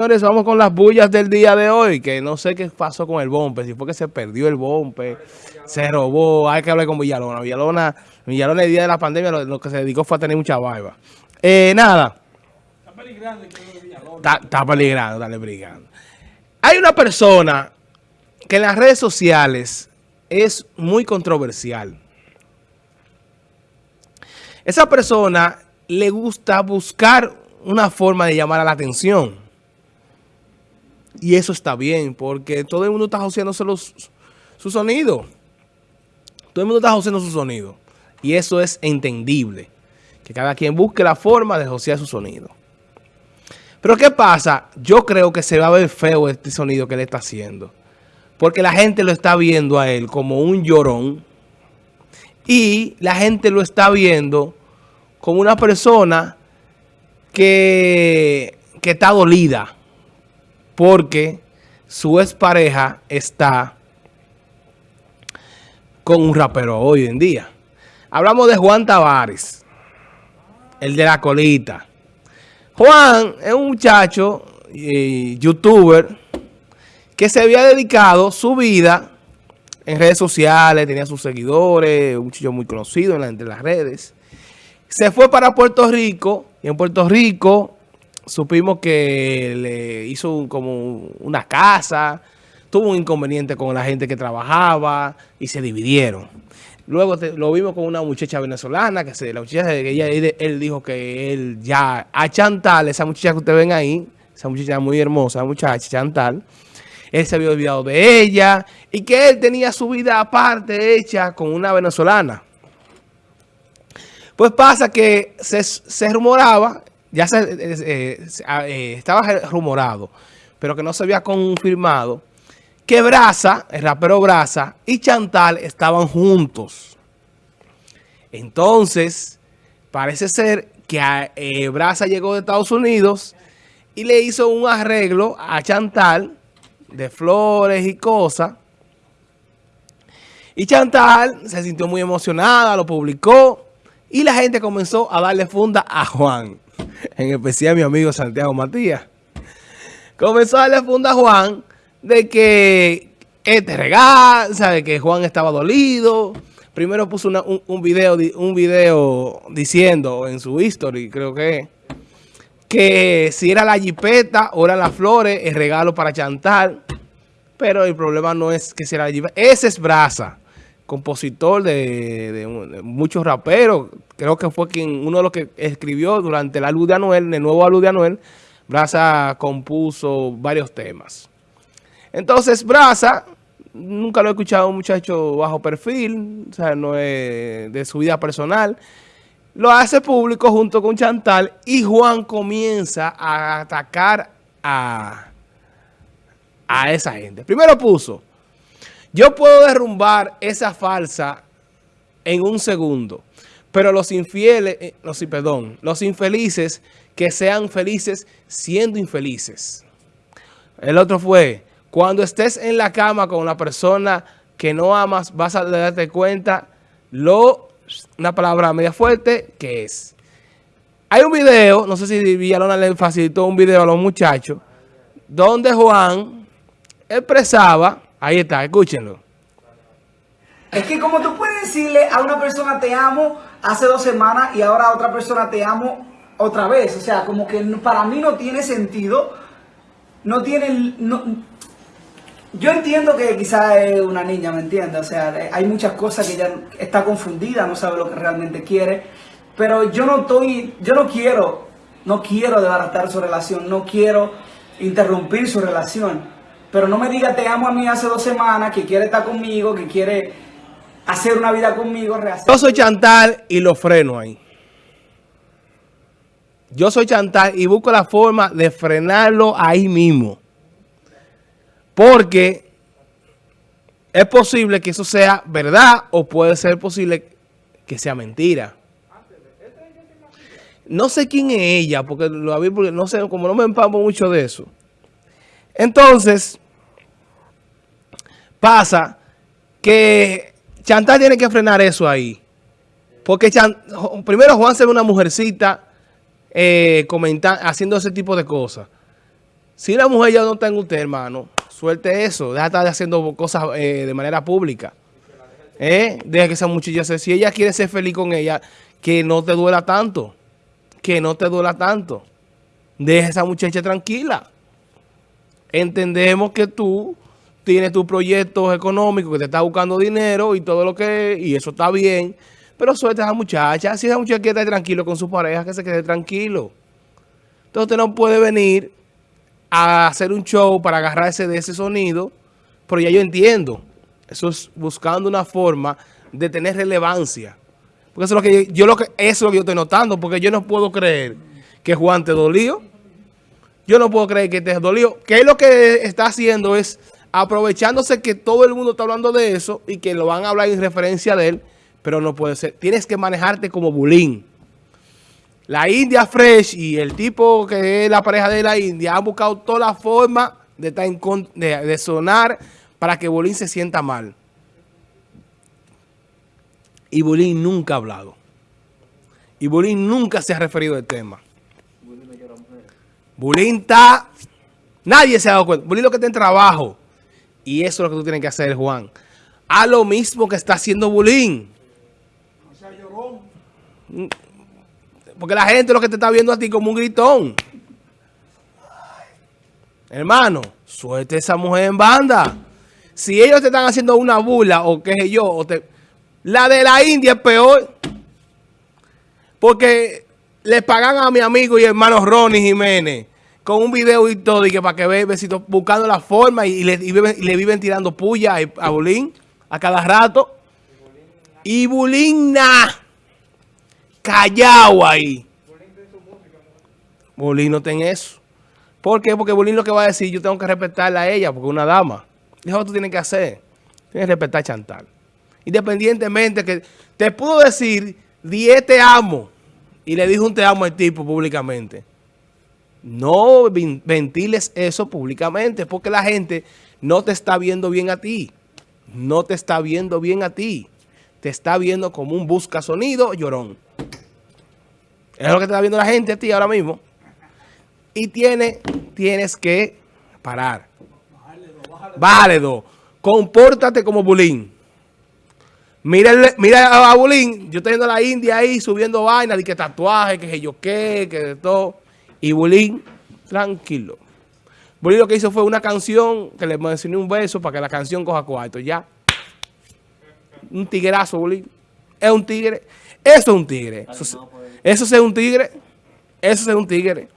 Señores, vamos con las bullas del día de hoy, que no sé qué pasó con el bombe, si fue que se perdió el bombe, se robó, hay que hablar con Villalona. Villalona, Villalona el día de la pandemia lo, que se dedicó fue a tener mucha barba. Eh, nada. Está peligrando. Está, está peligrando, está peligrando. Hay una persona que en las redes sociales es muy controversial. Esa persona le gusta buscar una forma de llamar a la atención. Y eso está bien, porque todo el mundo está joseándose los, su sonido. Todo el mundo está joseando su sonido. Y eso es entendible. Que cada quien busque la forma de josear su sonido. Pero ¿qué pasa? Yo creo que se va a ver feo este sonido que él está haciendo. Porque la gente lo está viendo a él como un llorón. Y la gente lo está viendo como una persona que, que está dolida porque su expareja está con un rapero hoy en día. Hablamos de Juan Tavares, el de la colita. Juan es un muchacho, eh, youtuber, que se había dedicado su vida en redes sociales, tenía sus seguidores, un muchacho muy conocido en entre las redes. Se fue para Puerto Rico y en Puerto Rico supimos que le hizo como una casa, tuvo un inconveniente con la gente que trabajaba y se dividieron. Luego lo vimos con una muchacha venezolana, que se, la muchacha ella, él, dijo que él ya, a Chantal, esa muchacha que ustedes ven ahí, esa muchacha muy hermosa, muchacha Chantal, él se había olvidado de ella y que él tenía su vida aparte hecha con una venezolana. Pues pasa que se, se rumoraba ya se, eh, eh, eh, estaba rumorado, pero que no se había confirmado, que Brasa, el rapero Brasa y Chantal estaban juntos. Entonces, parece ser que Brasa llegó de Estados Unidos y le hizo un arreglo a Chantal de flores y cosas. Y Chantal se sintió muy emocionada, lo publicó y la gente comenzó a darle funda a Juan en especial mi amigo Santiago Matías, comenzó a darle funda a Juan de que este regalo, sabe que Juan estaba dolido. Primero puso un, video, un video diciendo en su history, creo que, que si era la jipeta o eran las flores, el regalo para Chantal. Pero el problema no es que sea la jipeta. Ese es Brasa compositor de, muchos raperos. Creo que fue quien uno de los que escribió durante la luz de Anuel, el nuevo luz de Anuel, Brasa compuso varios temas. Entonces, Brasa, nunca lo he escuchado un muchacho bajo perfil, o sea, no es de su vida personal. Lo hace público junto con Chantal y Juan comienza a atacar a, a esa gente. Primero puso... Yo puedo derrumbar esa falsa en un segundo, pero los infieles, eh, no, sí, perdón, los infelices que sean felices siendo infelices. El otro fue, cuando estés en la cama con una persona que no amas, vas a darte cuenta lo, una palabra media fuerte, que es. Hay un video, no sé si Villalona le facilitó un video a los muchachos, donde Juan expresaba Ahí está, escúchenlo. Es que como tú puedes decirle a una persona te amo hace dos semanas y ahora a otra persona te amo otra vez. O sea, como que para mí no tiene sentido. No tiene... yo entiendo que quizás es una niña, ¿me entiendes? O sea, hay muchas cosas que ella está confundida, no sabe lo que realmente quiere. Pero yo no estoy... Yo no quiero... No quiero desbaratar su relación. No quiero interrumpir su relación. Pero no me diga te amo a mí hace dos semanas, que quiere estar conmigo, que quiere hacer una vida conmigo. Rehacer. Yo soy Chantal y lo freno ahí. Yo soy Chantal y busco la forma de frenarlo ahí mismo. Porque es posible que eso sea verdad o puede ser posible que sea mentira. No sé quién es ella, porque lo vi porque no sé, como no me empamo mucho de eso. Entonces, pasa que Chantal tiene que frenar eso ahí. Porque primero Juan se ve una mujercita eh, haciendo ese tipo de cosas. Si la mujer ya no está en usted, hermano, suelte eso. Deja de estar haciendo cosas eh, de manera pública. ¿Eh? Deja que esa muchacha se... Si ella quiere ser feliz con ella, que no te duela tanto. Que no te duela tanto. Deja a esa muchacha tranquila. Entendemos que tú tienes tus proyectos económicos, que te está buscando dinero y todo lo que... Y eso está bien. Pero suelta a esa muchacha. Si esa muchacha quiere estar tranquilo con su pareja, que se quede tranquilo. Entonces usted no puede venir a hacer un show para agarrarse de ese sonido, pero ya yo entiendo. Eso es buscando una forma de tener relevancia. Porque eso es lo que yo, lo que, eso es lo que yo estoy notando, porque yo no puedo creer que Juan te dolió. Yo no puedo creer que te dolió. Que lo que está haciendo es aprovechándose que todo el mundo está hablando de eso y que lo van a hablar en referencia de él, pero no puede ser. Tienes que manejarte como bulín. La India Fresh y el tipo que es la pareja de la India han buscado toda la forma de, de, sonar para que Bolín se sienta mal. Y Bolín nunca ha hablado. Y Bolín nunca se ha referido al tema. Bolín está... Nadie se ha dado cuenta. Bolín lo que está en trabajo. Y eso es lo que tú tienes que hacer, Juan. A lo mismo que está haciendo Bolín. O sea, llorón. Porque la gente lo que te está viendo a ti como un gritón. Hermano, suelte esa mujer en banda. Si ellos te están haciendo una burla o qué sé yo, o te, la de la India es peor. Porque le pagan a mi amigo y hermano Ronnie Jiménez con un video y todo, y que para que vea besito, buscando la forma y, le, viven, tirando puya a, a Bulín a cada rato. Y Bulín, nada callado ahí. Bolín no tiene eso. ¿Por qué? Porque Bolín lo que va a decir, yo tengo que respetarla a ella, porque es una dama. Eso que tú tienes que hacer. Tienes que respetar a Chantal. Independientemente que te pudo decir, 10 te amo. Y le dijo un te amo al tipo públicamente. No ventiles eso públicamente, porque la gente no te está viendo bien a ti. No te está viendo bien a ti. Te está viendo como un busca sonido llorón. Es lo que te está viendo la gente a ti ahora mismo. Y tiene, tienes que parar. Bájale dos. Compórtate como Bulín. Mira, mira a Bulín. Yo estoy viendo a la India ahí subiendo vainas de que tatuaje, que yo qué, que de todo. Y Bulín, tranquilo. Bulín lo que hizo fue una canción que le mencioné un beso para que la canción coja cuarto. Ya. Un tigrazo, Bulín. Es un tigre. Eso es un tigre. Eso es un tigre. Eso es un tigre.